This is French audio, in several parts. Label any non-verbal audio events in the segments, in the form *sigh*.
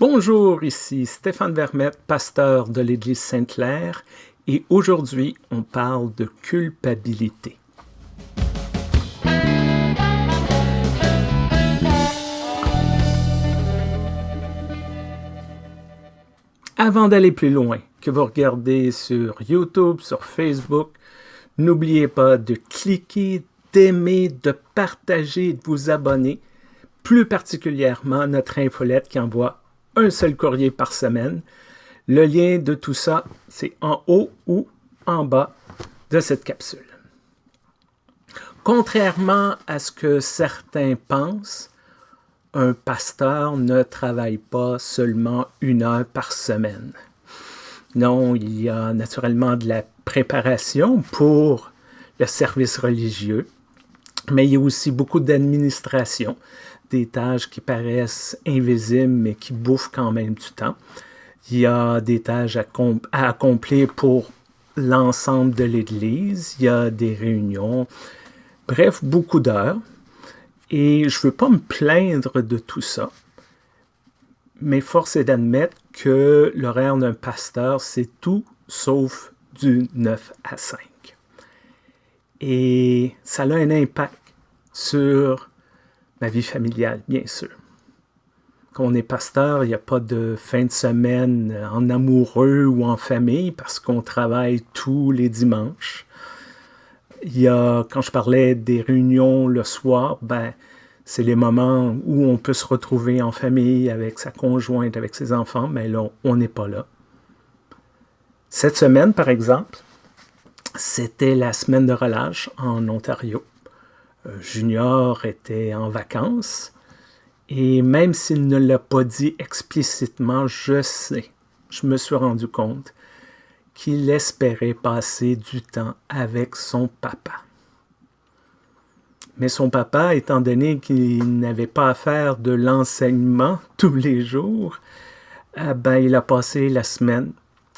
Bonjour, ici Stéphane Vermette, pasteur de l'Église Sainte-Claire, et aujourd'hui, on parle de culpabilité. Avant d'aller plus loin, que vous regardez sur YouTube, sur Facebook, n'oubliez pas de cliquer, d'aimer, de partager, de vous abonner, plus particulièrement notre infolette qui envoie un seul courrier par semaine. Le lien de tout ça, c'est en haut ou en bas de cette capsule. Contrairement à ce que certains pensent, un pasteur ne travaille pas seulement une heure par semaine. Non, il y a naturellement de la préparation pour le service religieux, mais il y a aussi beaucoup d'administration, des tâches qui paraissent invisibles, mais qui bouffent quand même du temps. Il y a des tâches à, accomplir pour l'ensemble de l'Église. Il y a des réunions. Bref, beaucoup d'heures. Et je ne veux pas me plaindre de tout ça. Mais force est d'admettre que l'horaire d'un pasteur, c'est tout sauf du 9 à 5. Et ça a un impact sur ma vie familiale, bien sûr. Quand on est pasteur, il n'y a pas de fin de semaine en amoureux ou en famille parce qu'on travaille tous les dimanches. Il y a, quand je parlais des réunions le soir, ben, c'est les moments où on peut se retrouver en famille avec sa conjointe, avec ses enfants, mais là, on n'est pas là. Cette semaine, par exemple, c'était la semaine de relâche en Ontario. Euh, Junior était en vacances. Et même s'il ne l'a pas dit explicitement, je sais, je me suis rendu compte qu'il espérait passer du temps avec son papa. Mais son papa, étant donné qu'il n'avait pas à faire de l'enseignement *laughs* tous les jours, eh ben, il a passé la semaine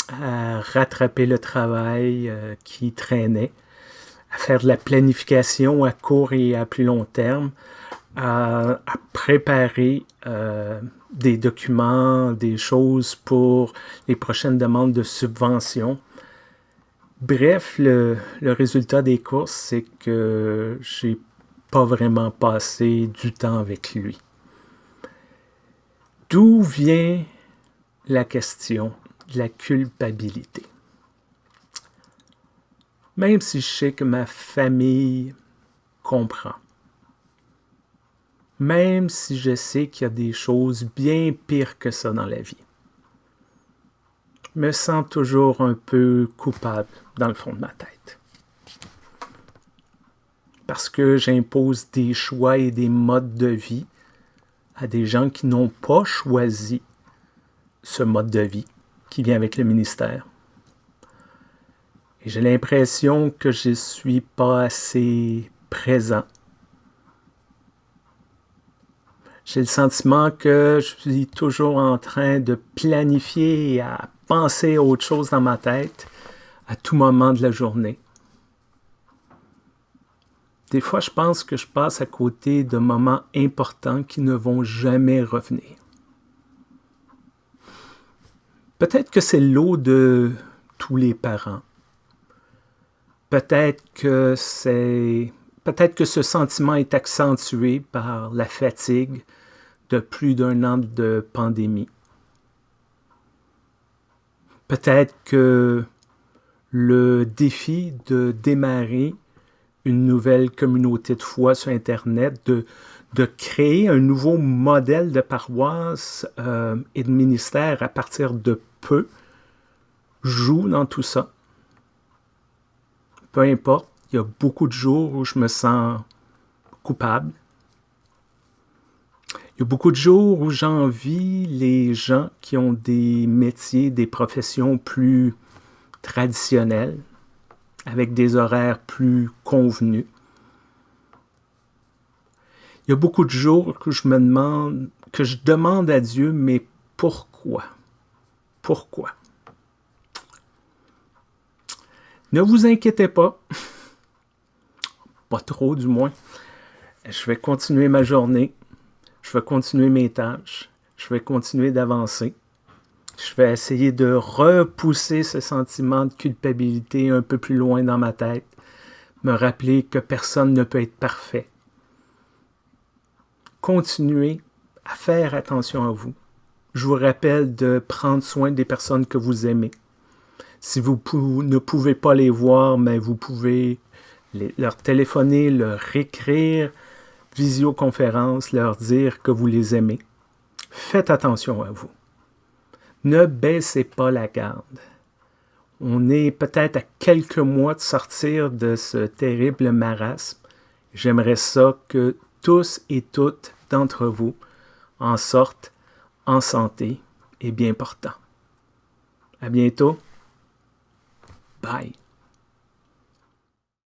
à rattraper le travail euh, qui traînait, à faire de la planification à court et à plus long terme, à, préparer euh, des documents, des choses pour les prochaines demandes de subvention. Bref, le, le résultat des courses, c'est que j'ai pas vraiment passé du temps avec lui. D'où vient la question de la culpabilité? Même si je sais que ma famille comprend. Même si je sais qu'il y a des choses bien pires que ça dans la vie. Je me sens toujours un peu coupable dans le fond de ma tête. Parce que j'impose des choix et des modes de vie à des gens qui n'ont pas choisi ce mode de vie qui vient avec le ministère. Et j'ai l'impression que je ne suis pas assez présent. J'ai le sentiment que je suis toujours en train de planifier et à penser à autre chose dans ma tête à tout moment de la journée. Des fois, je pense que je passe à côté de moments importants qui ne vont jamais revenir. Peut-être que c'est l'eau de tous les parents. Peut-être que c'est peut-être que ce sentiment est accentué par la fatigue de plus d'un an de pandémie. Peut-être que le défi de démarrer une nouvelle communauté de foi sur Internet, de, de créer un nouveau modèle de paroisse euh, et de ministère à partir de peu, joue dans tout ça peu importe, il y a beaucoup de jours où je me sens coupable. Il y a beaucoup de jours où j'envie les gens qui ont des métiers, des professions plus traditionnelles, avec des horaires plus convenus. Il y a beaucoup de jours que je me demande, que je demande à Dieu, mais pourquoi? Pourquoi? Ne vous inquiétez pas. Pas trop, du moins. Je vais continuer ma journée. Je vais continuer mes tâches. Je vais continuer d'avancer. Je vais essayer de repousser ce sentiment de culpabilité un peu plus loin dans ma tête. Me rappeler que personne ne peut être parfait. Continuez à faire attention à vous. Je vous rappelle de prendre soin des personnes que vous aimez. Si vous ne pouvez pas les voir, mais vous pouvez leur téléphoner, leur écrire, visioconférence, leur dire que vous les aimez. Faites attention à vous. Ne baissez pas la garde. On est peut-être à quelques mois de sortir de ce terrible marasme. J'aimerais ça que tous et toutes d'entre vous en sortent en santé et bien portants. À bientôt. Bye.